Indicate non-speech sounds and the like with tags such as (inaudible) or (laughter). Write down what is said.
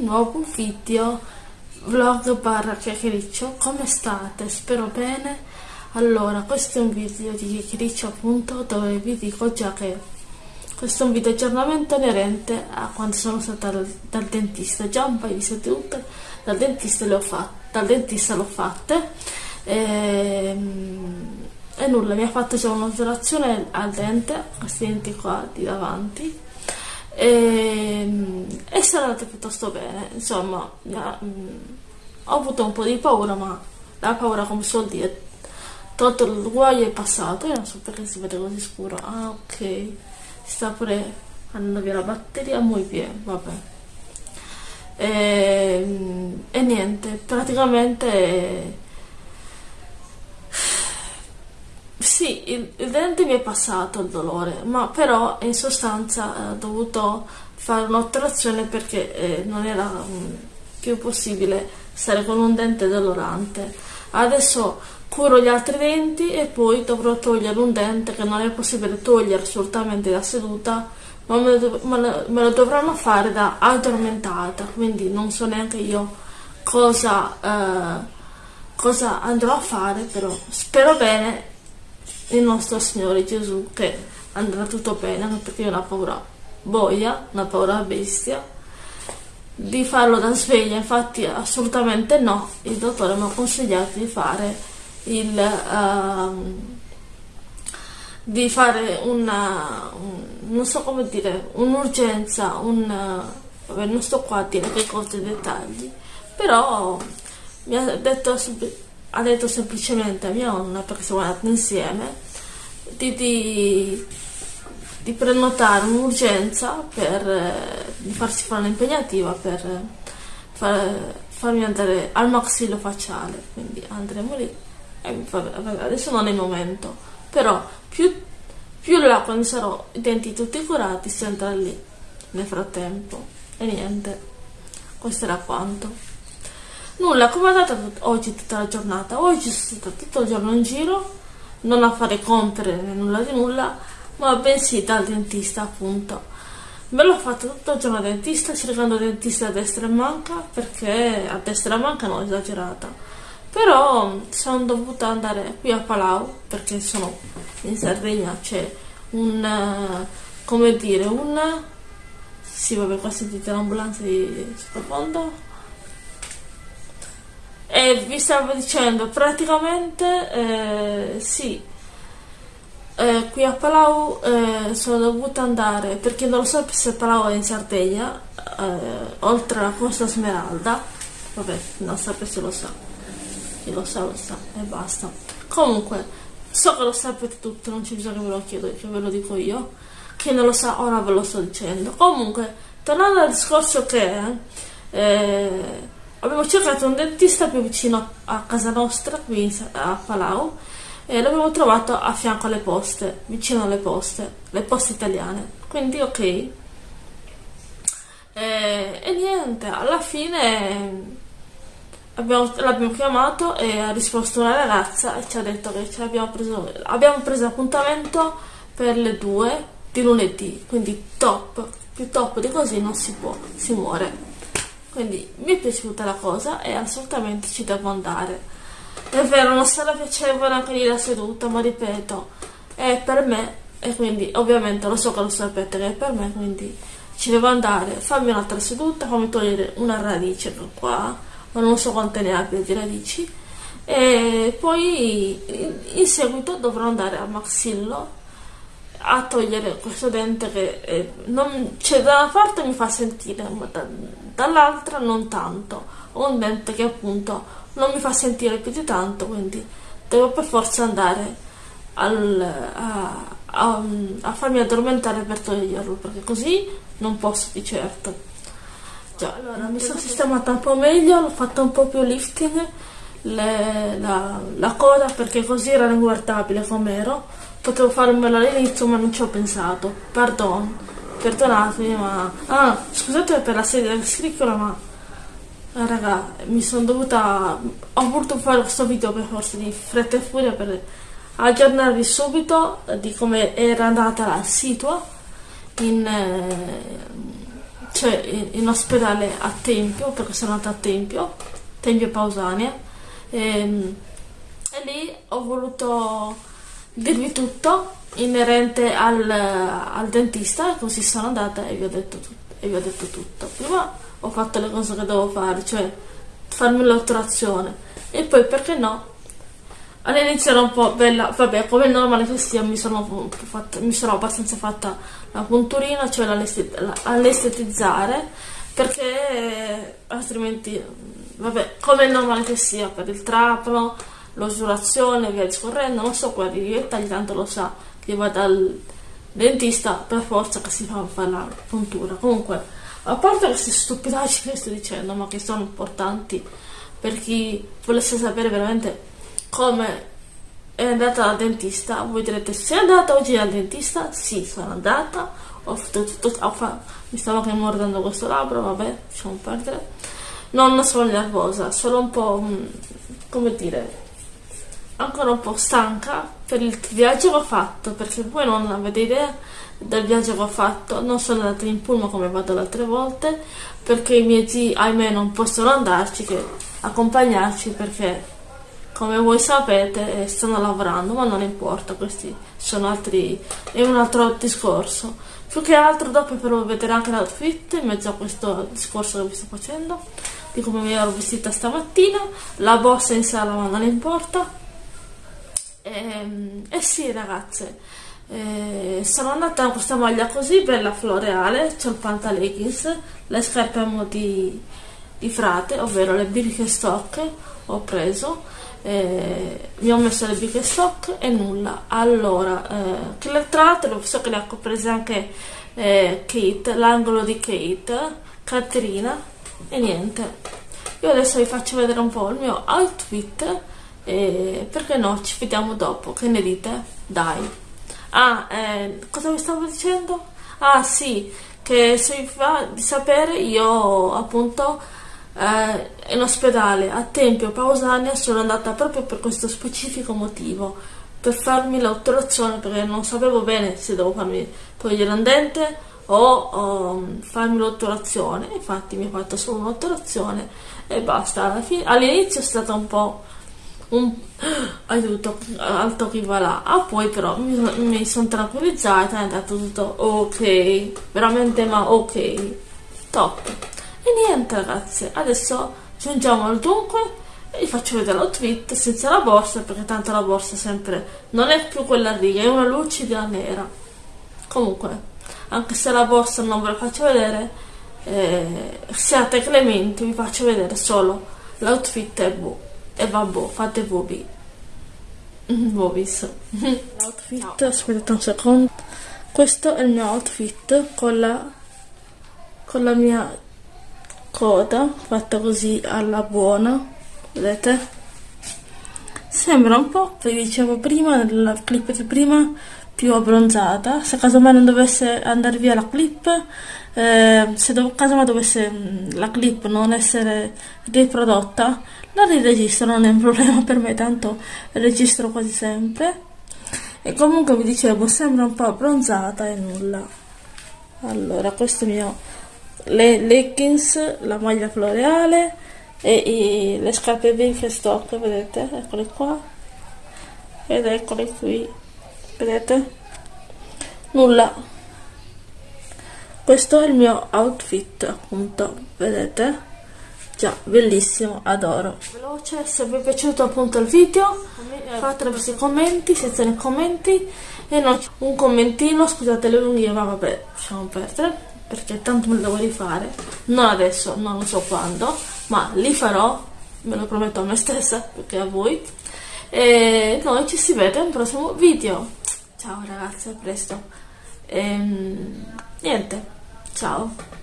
nuovo video vlog barra chiacchiericcio come state? spero bene. Allora questo è un video di chiacchiericcio appunto dove vi dico già che questo è un video aggiornamento inerente a quando sono stata dal, dal dentista. Già un paio di sedute dal dentista le ho fatte dal dentista l'ho fatte. E, ehm, e nulla mi ha fatto già un'operazione al dente questi denti qua di davanti e, e sono andate piuttosto bene insomma mh, mm, ho avuto un po' di paura ma la paura come si vuol dire tolto il guaio è passato io non so perché si vede così scuro. Ah ok. Si sta pure andando via la batteria muy bien vabbè. E, ehm, e niente praticamente Sì, il, il, dente mi è passato il dolore, ma però in sostanza eh, ho dovuto fare un'operazione perché eh, non era um, più possibile stare con un dente dolorante. Adesso curo gli altri denti e poi dovrò togliere un dente che non è possibile togliere assolutamente da seduta, ma me lo, me lo, me lo dovranno fare da addormentata, quindi non so neanche io cosa, eh, cosa andrò a fare, però spero bene il nostro Signore Gesù che andrà tutto bene perché io ho una paura boia, una paura bestia di farlo da sveglia. Infatti assolutamente no. Il dottore mi ha consigliato di fare il uh, di fare una un, non so come dire un'urgenza un vabbè non sto qua a dire che cose dettagli però mi ha detto ha detto semplicemente a mia nonna, perché siamo andati insieme, di, di, di prenotare un'urgenza per eh, di farsi fare un'impegnativa per far, farmi andare al maxillo facciale. Quindi andremo lì. E, vabbè, adesso non è il momento, però più, più là quando sarò i denti tutti curati si andrà lì nel frattempo. E niente, questo era quanto. Nulla, come è andata oggi tutta la giornata? Oggi sono stata tutto il giorno in giro, non a fare compere nulla di nulla, ma bensì dal dentista appunto. Me l'ho fatto tutto il giorno al dentista, cercando dentista a destra e manca, perché a destra e manca non esagerata. Però sono dovuta andare qui a Palau, perché sono in Sardegna, c'è un, come dire, un... Sì, vabbè, qua sentite l'ambulanza di sottofondo vi stavo dicendo, praticamente eh, sì, eh, qui a Palau eh, sono dovuta andare, perché non lo so se Palau è in Sardegna, eh, oltre alla Costa Smeralda, vabbè, non sapete se lo sa, chi lo sa lo sa e basta. Comunque, so che lo sapete tutto, non c'è bisogno che ve lo chiedo, che ve lo dico io, chi non lo sa ora ve lo sto dicendo. Comunque, tornando al discorso che... Abbiamo cercato un dentista più vicino a casa nostra, qui a Palau, e l'abbiamo trovato a fianco alle poste, vicino alle poste, le poste italiane. Quindi ok. E, e niente, alla fine abbiamo, l'abbiamo chiamato e ha risposto una ragazza e ci ha detto che abbiamo preso, abbiamo preso appuntamento per le due di lunedì, quindi top, più top di così non si può, si muore quindi mi è piaciuta la cosa e assolutamente ci devo andare. È vero non sarà piacevole anche lì la seduta ma ripeto è per me e quindi ovviamente lo so che lo sapete che è per me quindi ci devo andare. Fammi un'altra seduta fammi togliere una radice qua ma non so quante ne abbia di radici. E poi in seguito dovrò andare a Maxillo a togliere questo dente che eh, non, cioè, da una parte mi fa sentire, ma da, dall'altra non tanto. Ho un dente che appunto non mi fa sentire più di tanto, quindi devo per forza andare al, a, a, a, farmi addormentare per toglierlo, perché così non posso di certo. Già, allora mi sono sistemata un po' meglio, l'ho fatto un po' più lifting, le, la, la coda perché così era inguardabile come ero Potevo farmelo all'inizio ma non ci ho pensato. Pardon, perdonatemi ma... Ah, scusate per la sedia del scricchiola ma... Ah, raga, mi sono dovuta... Ho voluto fare questo video per forza di fretta e furia per aggiornarvi subito di come era andata la situa in... Eh, cioè in, ospedale a Tempio, perché sono andata a Tempio, Tempio Pausania, e, ehm, e lì ho voluto dirvi tutto inerente al, al dentista, così sono andata e vi ho detto tutto. E vi ho detto tutto. Prima ho fatto le cose che dovevo fare, cioè farmi l'otturazione e poi perché no all'inizio era un po' bella vabbè come normale che sia mi sono, fatta, mi sono abbastanza fatta la punturina cioè all'estetizzare perché altrimenti vabbè come normale che sia per il trapano l'osulazione via discorrendo non so quali dettagli tanto lo sa che va dal dentista per forza che si fa fare la puntura comunque a parte queste stupidaggini che sto dicendo, ma che sono importanti per chi volesse sapere veramente come è andata dal dentista, voi direte sei andata oggi dal dentista? Sì, sono andata, ho fatto tutto, mi stavo anche mordendo questo labbro, vabbè, lasciamo perdere. Non sono nervosa, solo un po', mm, come dire, ancora un po' stanca per il viaggio che ho fatto, perché voi non avete idea del viaggio che ho fatto, non sono andata in pullman come vado le altre volte, perché i miei zii, ahimè, non possono andarci, che accompagnarci perché come voi sapete eh, stanno lavorando, ma non importa, questi sono altri, è un altro discorso. Più che altro dopo però vedere anche l'outfit in mezzo a questo discorso che vi sto facendo, di come mi ero vestita stamattina, la borsa in sala ma non importa. E, ehm, e sì ragazze, eh, sono andata con questa maglia così bella floreale, c'ho il pantaleggings, le scarpe di, di frate, ovvero le Birkenstock ho preso, eh, mi ho messo le Birkenstock e nulla. Allora, eh, che le tratte, so che le ha prese anche eh, Kate, l'angolo di Kate, Caterina e niente. Io adesso vi faccio vedere un po' il mio outfit e perché no, ci vediamo dopo, che ne dite? Dai! Ah, eh, cosa vi stavo dicendo? Ah sì, che se vi fa di sapere io appunto eh, in ospedale a Tempio Pausania sono andata proprio per questo specifico motivo, per farmi l'otturazione perché non sapevo bene se devo farmi togliere un dente o, o farmi l'otturazione, infatti mi ho fatto solo un'otturazione e basta. All'inizio è stata un po' un (gasps) aiuto alto che va là ah poi però mi, mi sono tranquillizzata è andato tutto ok. Veramente ma ok. Top. E niente ragazzi adesso giungiamo al dunque e vi faccio vedere l'outfit senza la borsa perché tanto la borsa sempre non è più quella riga è una lucida nera. Comunque anche se la borsa non ve la faccio vedere eh, siate clementi vi faccio vedere solo l'outfit e boh e vabbè, fate voi. (laughs) Vobis. L'outfit, aspettate un secondo. Questo è il mio outfit con la, con la mia coda fatta così alla buona. Vedete? Sembra un po', vi dicevo prima, nella clip di prima, più abbronzata. Se caso mai non dovesse andare via la clip, eh, se do, caso mai dovesse mm, la clip non essere riprodotta, la riregistro, non è un problema per me, tanto registro quasi sempre. E comunque vi dicevo, sembra un po' abbronzata e nulla. Allora, questo mio le leggings, la maglia floreale e i, le scarpe Birkenstock, vedete? Eccole qua. Ed eccole qui. Vedete? Nulla. Questo è il mio outfit, appunto, vedete? Già, bellissimo, adoro. Veloce, se vi è piaciuto appunto il video, fatelo questi commenti, senza nei commenti. E non un commentino, scusate le lunghe, ma vabbè, lasciamo perdere, perché tanto me lo devo rifare. Non adesso, non so quando, ma li farò, me lo prometto a me stessa, perché a voi. E noi ci si vede al prossimo video. Ciao ragazzi, a presto. E, ehm, niente, ciao.